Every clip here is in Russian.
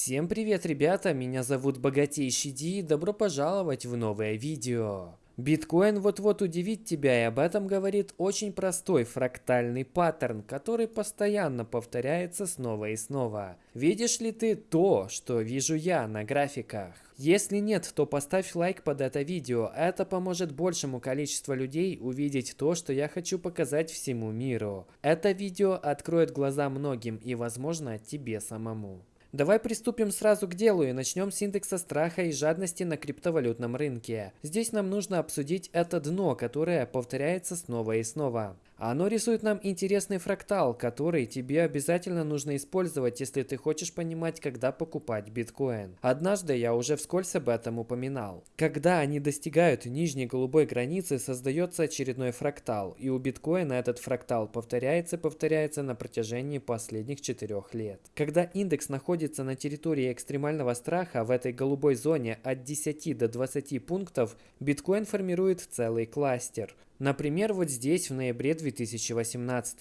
Всем привет, ребята! Меня зовут Богатейший Ди и добро пожаловать в новое видео. Биткоин вот-вот удивит тебя и об этом говорит очень простой фрактальный паттерн, который постоянно повторяется снова и снова. Видишь ли ты то, что вижу я на графиках? Если нет, то поставь лайк под это видео, это поможет большему количеству людей увидеть то, что я хочу показать всему миру. Это видео откроет глаза многим и возможно тебе самому. Давай приступим сразу к делу и начнем с индекса страха и жадности на криптовалютном рынке. Здесь нам нужно обсудить это дно, которое повторяется снова и снова. Оно рисует нам интересный фрактал, который тебе обязательно нужно использовать, если ты хочешь понимать, когда покупать биткоин. Однажды я уже вскользь об этом упоминал. Когда они достигают нижней голубой границы, создается очередной фрактал, и у биткоина этот фрактал повторяется и повторяется на протяжении последних четырех лет. Когда индекс находится на территории экстремального страха, в этой голубой зоне от 10 до 20 пунктов, биткоин формирует целый кластер. Например, вот здесь в ноябре 2018.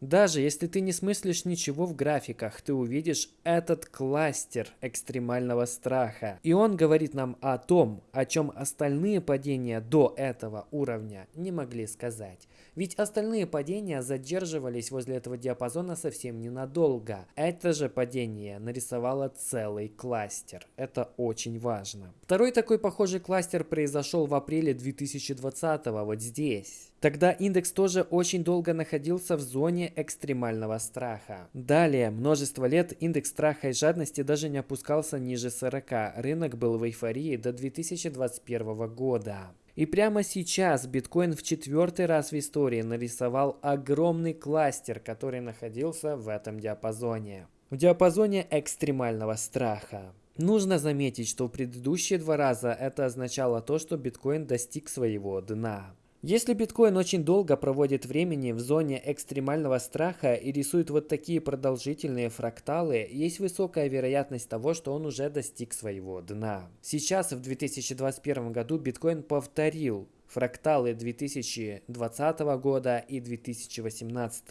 Даже если ты не смыслишь ничего в графиках, ты увидишь этот кластер экстремального страха. И он говорит нам о том, о чем остальные падения до этого уровня не могли сказать. Ведь остальные падения задерживались возле этого диапазона совсем ненадолго. Это же падение нарисовало целый кластер. Это очень важно. Второй такой похожий кластер произошел в апреле 2020 вот здесь. Тогда индекс тоже очень долго находился в зоне экстремального страха. Далее, множество лет индекс страха и жадности даже не опускался ниже 40. Рынок был в эйфории до 2021 года. И прямо сейчас биткоин в четвертый раз в истории нарисовал огромный кластер, который находился в этом диапазоне. В диапазоне экстремального страха. Нужно заметить, что в предыдущие два раза это означало то, что биткоин достиг своего дна. Если биткоин очень долго проводит времени в зоне экстремального страха и рисует вот такие продолжительные фракталы, есть высокая вероятность того, что он уже достиг своего дна. Сейчас, в 2021 году, биткоин повторил фракталы 2020 года и 2018.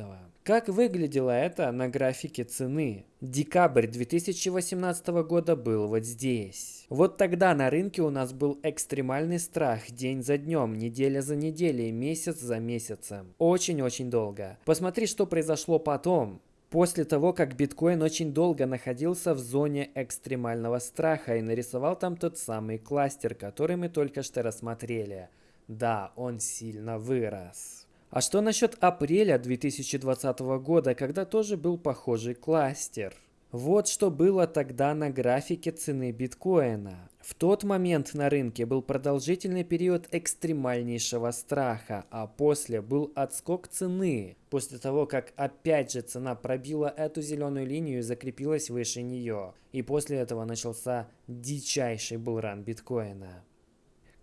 Как выглядело это на графике цены? Декабрь 2018 года был вот здесь. Вот тогда на рынке у нас был экстремальный страх день за днем, неделя за неделей, месяц за месяцем. Очень-очень долго. Посмотри, что произошло потом. После того, как биткоин очень долго находился в зоне экстремального страха и нарисовал там тот самый кластер, который мы только что рассмотрели – да, он сильно вырос. А что насчет апреля 2020 года, когда тоже был похожий кластер? Вот что было тогда на графике цены биткоина. В тот момент на рынке был продолжительный период экстремальнейшего страха, а после был отскок цены, после того, как опять же цена пробила эту зеленую линию и закрепилась выше нее. И после этого начался дичайший булран биткоина.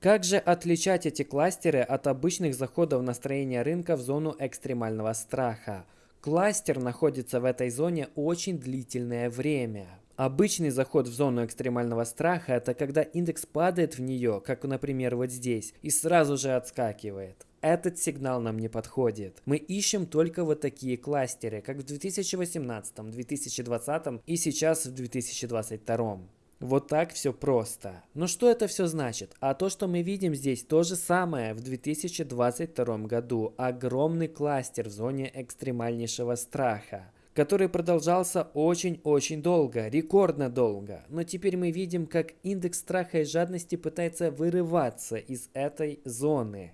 Как же отличать эти кластеры от обычных заходов настроения рынка в зону экстремального страха? Кластер находится в этой зоне очень длительное время. Обычный заход в зону экстремального страха – это когда индекс падает в нее, как, например, вот здесь, и сразу же отскакивает. Этот сигнал нам не подходит. Мы ищем только вот такие кластеры, как в 2018, 2020 и сейчас в 2022. Вот так все просто. Но что это все значит? А то, что мы видим здесь, то же самое в 2022 году. Огромный кластер в зоне экстремальнейшего страха который продолжался очень-очень долго, рекордно долго. Но теперь мы видим, как индекс страха и жадности пытается вырываться из этой зоны.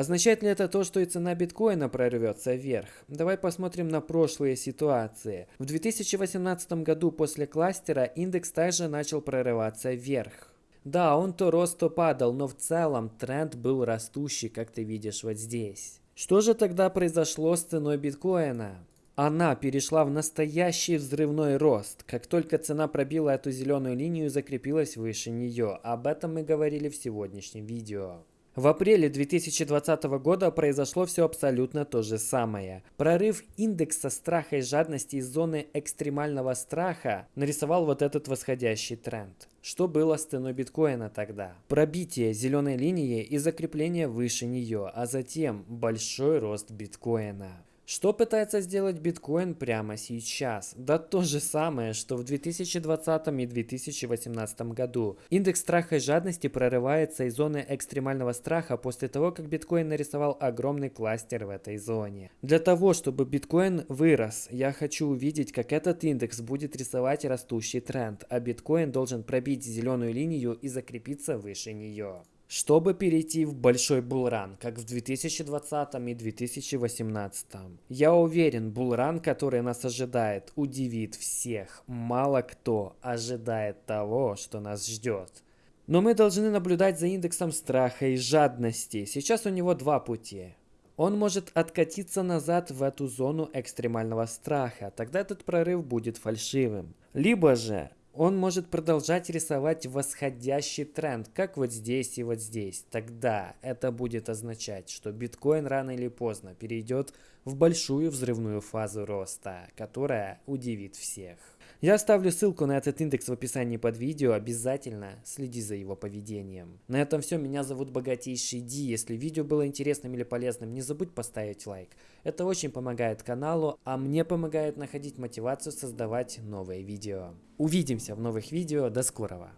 Означает ли это то, что и цена биткоина прорвется вверх? Давай посмотрим на прошлые ситуации. В 2018 году после кластера индекс также начал прорываться вверх. Да, он то рос, то падал, но в целом тренд был растущий, как ты видишь вот здесь. Что же тогда произошло с ценой биткоина? Она перешла в настоящий взрывной рост, как только цена пробила эту зеленую линию и закрепилась выше нее. Об этом мы говорили в сегодняшнем видео. В апреле 2020 года произошло все абсолютно то же самое. Прорыв индекса страха и жадности из зоны экстремального страха нарисовал вот этот восходящий тренд. Что было с ценой биткоина тогда? Пробитие зеленой линии и закрепление выше нее, а затем большой рост биткоина. Что пытается сделать биткоин прямо сейчас? Да то же самое, что в 2020 и 2018 году. Индекс страха и жадности прорывается из зоны экстремального страха после того, как биткоин нарисовал огромный кластер в этой зоне. Для того, чтобы биткоин вырос, я хочу увидеть, как этот индекс будет рисовать растущий тренд, а биткоин должен пробить зеленую линию и закрепиться выше нее чтобы перейти в большой булран, как в 2020 и 2018. Я уверен, булран, который нас ожидает, удивит всех. Мало кто ожидает того, что нас ждет. Но мы должны наблюдать за индексом страха и жадности. Сейчас у него два пути. Он может откатиться назад в эту зону экстремального страха, тогда этот прорыв будет фальшивым. Либо же он может продолжать рисовать восходящий тренд, как вот здесь и вот здесь. Тогда это будет означать, что биткоин рано или поздно перейдет в большую взрывную фазу роста, которая удивит всех. Я оставлю ссылку на этот индекс в описании под видео, обязательно следи за его поведением. На этом все, меня зовут Богатейший Ди. Если видео было интересным или полезным, не забудь поставить лайк. Это очень помогает каналу, а мне помогает находить мотивацию создавать новые видео. Увидимся в новых видео, до скорого!